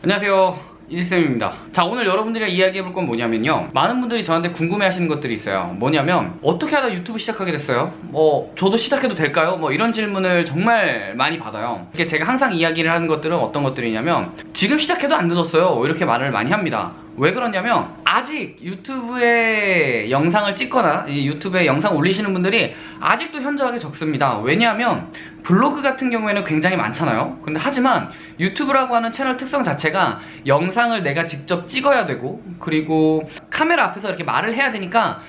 안녕하세요. 이지쌤입니다. 자 오늘 여러분들이랑 이야기해볼 건 뭐냐면요. 많은 분들이 저한테 궁금해하시는 것들이 있어요. 뭐냐면 어떻게 하다 유튜브 시작하게 됐어요? 뭐 저도 시작해도 될까요? 뭐 이런 질문을 정말 많이 받아요. 이게 제가 항상 이야기를 하는 것들은 어떤 것들이냐면 지금 시작해도 안 늦었어요. 이렇게 말을 많이 합니다. 왜 그러냐면 아직 유튜브에 영상을 찍거나 이 유튜브에 영상 올리시는 분들이 아직도 현저하게 적습니다. 왜냐하면 블로그 같은 경우에는 굉장히 많잖아요. 근데 하지만 유튜브라고 하는 채널 특성 자체가 영상을 내가 직접 찍어야 되고 그리고 카메라 앞에서 이렇게 말을 해야 되니까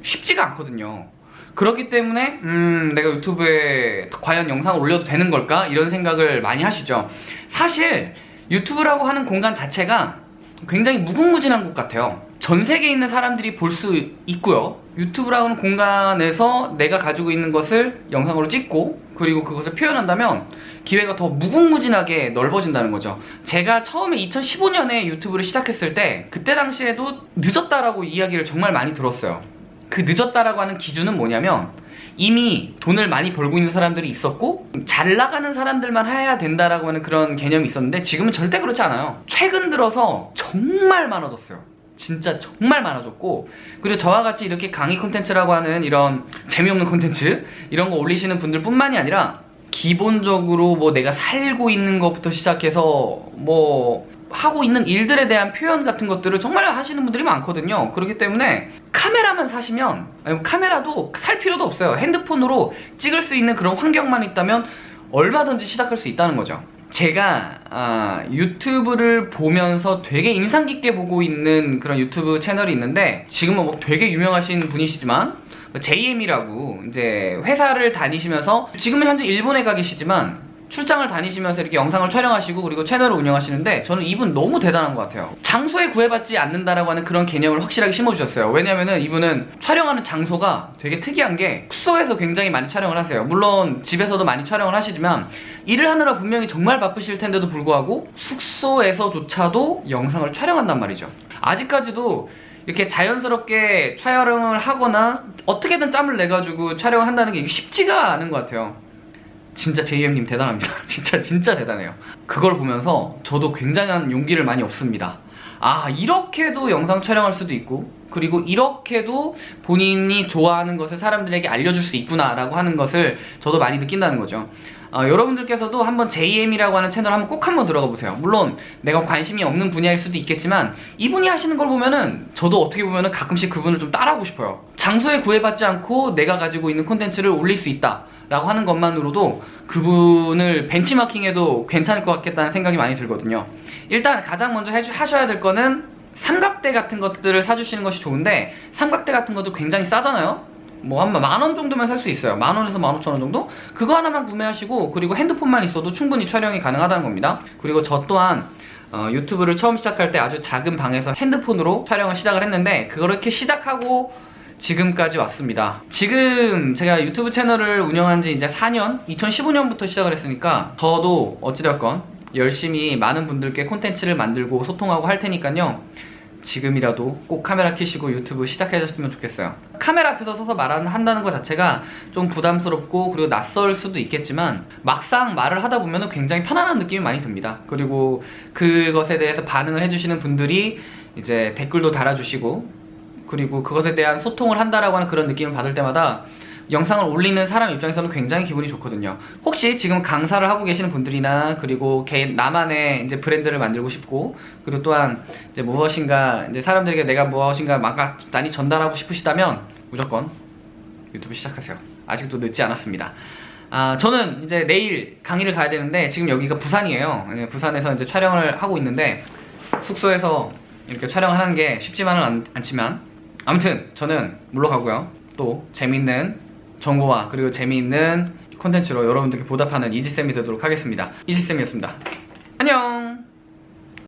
쉽지가 않거든요. 그렇기 때문에 음 내가 유튜브에 과연 영상을 올려도 되는 걸까? 이런 생각을 많이 하시죠. 사실 유튜브라고 하는 공간 자체가 굉장히 무궁무진한 것 같아요. 전 세계에 있는 사람들이 볼 수 있고요. 유튜브라는 공간에서 내가 가지고 있는 것을 영상으로 찍고 그리고 그것을 표현한다면 기회가 더 무궁무진하게 넓어진다는 거죠. 제가 처음에 2015년에 유튜브를 시작했을 때 그때 당시에도 늦었다라고 이야기를 정말 많이 들었어요. 그 늦었다라고 하는 기준은 뭐냐면 이미 돈을 많이 벌고 있는 사람들이 있었고 잘 나가는 사람들만 해야 된다라고 하는 그런 개념이 있었는데 지금은 절대 그렇지 않아요. 최근 들어서 정말 많아졌어요. 진짜 정말 많아졌고 그리고 저와 같이 이렇게 강의 콘텐츠라고 하는 이런 재미없는 콘텐츠 이런 거 올리시는 분들 뿐만이 아니라 기본적으로 뭐 내가 살고 있는 것부터 시작해서 뭐 하고 있는 일들에 대한 표현 같은 것들을 정말 하시는 분들이 많거든요. 그렇기 때문에 카메라만 사시면 카메라도 살 필요도 없어요. 핸드폰으로 찍을 수 있는 그런 환경만 있다면 얼마든지 시작할 수 있다는 거죠 제가 아, 유튜브를 보면서 되게 인상 깊게 보고 있는 그런 유튜브 채널이 있는데 지금은 뭐 되게 유명하신 분이시지만 JM이라고 이제 회사를 다니시면서 지금은 현재 일본에 가 계시지만 출장을 다니시면서 이렇게 영상을 촬영하시고 그리고 채널을 운영하시는데 저는 이분 너무 대단한 것 같아요. 장소에 구애받지 않는다라고 하는 그런 개념을 확실하게 심어주셨어요. 왜냐면은 이분은 촬영하는 장소가 되게 특이한 게 숙소에서 굉장히 많이 촬영을 하세요. 물론 집에서도 많이 촬영을 하시지만 일을 하느라 분명히 정말 바쁘실 텐데도 불구하고 숙소에서조차도 영상을 촬영한단 말이죠. 아직까지도 이렇게 자연스럽게 촬영을 하거나 어떻게든 짬을 내가지고 촬영을 한다는 게 쉽지가 않은 것 같아요 진짜 JM님 대단합니다. 진짜 진짜 대단해요. 그걸 보면서 저도 굉장한 용기를 많이 얻습니다. 아 이렇게도 영상 촬영할 수도 있고 그리고 이렇게도 본인이 좋아하는 것을 사람들에게 알려줄 수 있구나 라고 하는 것을 저도 많이 느낀다는 거죠. 어, 여러분들께서도 한번 JM이라고 하는 채널 한번 꼭 한번 들어가 보세요. 물론 내가 관심이 없는 분야일 수도 있겠지만 이분이 하시는 걸 보면은 저도 어떻게 보면은 가끔씩 그분을 좀 따라하고 싶어요. 장소에 구애받지 않고 내가 가지고 있는 콘텐츠를 올릴 수 있다 라고 하는 것만으로도 그분을 벤치마킹해도 괜찮을 것 같겠다는 생각이 많이 들거든요. 일단 가장 먼저 해주, 하셔야 될 거는 삼각대 같은 것들을 사주시는 것이 좋은데 삼각대 같은 것도 굉장히 싸잖아요. 뭐한 만원 정도면 살 수 있어요. 만원에서 만오천원 정도? 그거 하나만 구매하시고 그리고 핸드폰만 있어도 충분히 촬영이 가능하다는 겁니다. 그리고 저 또한 어, 유튜브를 처음 시작할 때 아주 작은 방에서 핸드폰으로 촬영을 시작을 했는데 그렇게 시작하고 지금까지 왔습니다. 지금 제가 유튜브 채널을 운영한 지 이제 4년 2015년부터 시작을 했으니까 저도 어찌되었건 열심히 많은 분들께 콘텐츠를 만들고 소통하고 할 테니까요. 지금이라도 꼭 카메라 켜시고 유튜브 시작해줬으면 좋겠어요. 카메라 앞에서 서서 말한다는 것 자체가 좀 부담스럽고 그리고 낯설 수도 있겠지만 막상 말을 하다 보면 굉장히 편안한 느낌이 많이 듭니다. 그리고 그것에 대해서 반응을 해주시는 분들이 이제 댓글도 달아주시고 그리고 그것에 대한 소통을 한다라고 하는 그런 느낌을 받을 때마다 영상을 올리는 사람 입장에서는 굉장히 기분이 좋거든요. 혹시 지금 강사를 하고 계시는 분들이나 그리고 개인 나만의 이제 브랜드를 만들고 싶고 그리고 또한 이제 무엇인가 이제 사람들에게 내가 무엇인가 막 많이 전달하고 싶으시다면 무조건 유튜브 시작하세요. 아직도 늦지 않았습니다. 아, 저는 이제 내일 강의를 가야 되는데 지금 여기가 부산이에요. 예, 부산에서 이제 촬영을 하고 있는데 숙소에서 이렇게 촬영하는 게 쉽지만은 않, 않지만 아무튼 저는 물러가고요. 또 재밌는 정보와 그리고 재미있는 콘텐츠로 여러분들께 보답하는 이지쌤이 되도록 하겠습니다. 이지쌤이었습니다